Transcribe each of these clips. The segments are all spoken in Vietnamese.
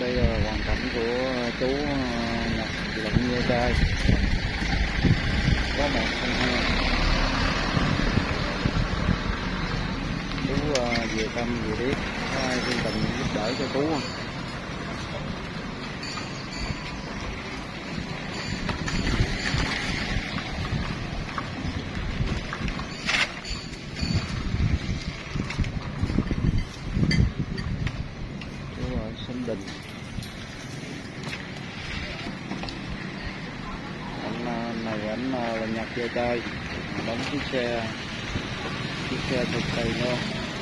đây là hoàn cảnh của ờ, chú ờ, Lận như trai. Có một con heo chú vừa về tâm về biết có ai thương tình giúp đỡ cho chú không? Sơn Đình. Anh ờ, này anh ờ, là nhặt về chơi đóng chiếc xe chiếc xe thực tiền luôn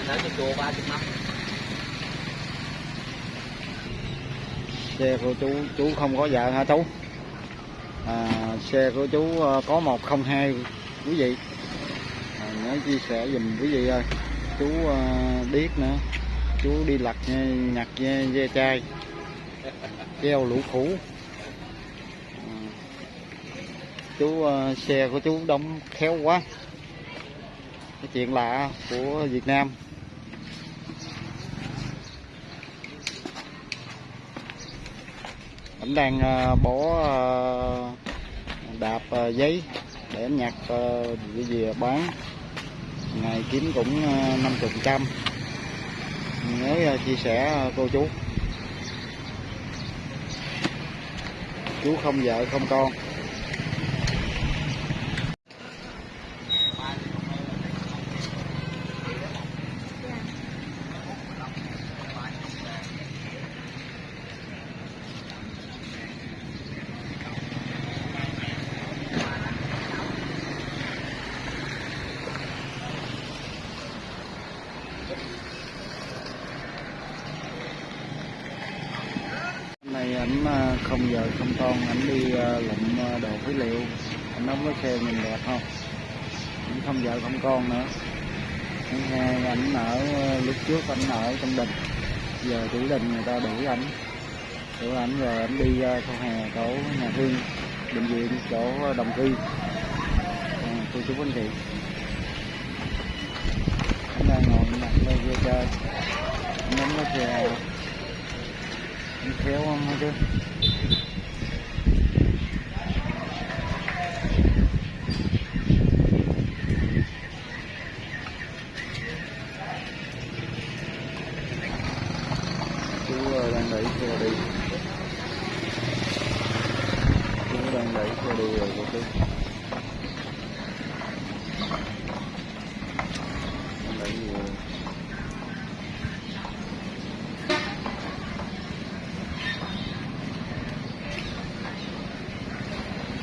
Nói cho chùa ba chục năm. Xe của chú chú không có vợ hả chú? À, xe của chú ờ, có 102 quý vị. À, nhớ chia sẻ dùm quý vị ơi. Chú biết nữa chú đi lặt nhặt ve, chai treo lũ khủ. Ừ. Chú ờ, xe của chú đóng khéo quá. Cái chuyện lạ của Việt Nam. Anh đang ờ, bỏ bó đạp giấy để nhặt về cái gì bán. Ngày kiếm cũng năm chục trăm nhớ à, chia sẻ à, cô chú. Chú không vợ không con. Hôm nay ảnh à, không vợ không con ảnh đi à, lụm à, đồ phế liệu. Anh đóng cái xe nhìn đẹp không? Ảnh không vợ không con nữa. Thứ hai ảnh ở lúc trước ảnh ở trong đình. Giờ chủ đình người ta đuổi ảnh đuổi ảnh rồi ảnh đi ờ, sau hè chỗ nhà thương bệnh viện chỗ đồng thi. À, cô chú anh chị anh đang ngồi mặt đây kia chơi anh đóng cái xe khéo không chứ chú đang đẩy xe đi. Chú đang đẩy xe đi rồi, cô đẩy gì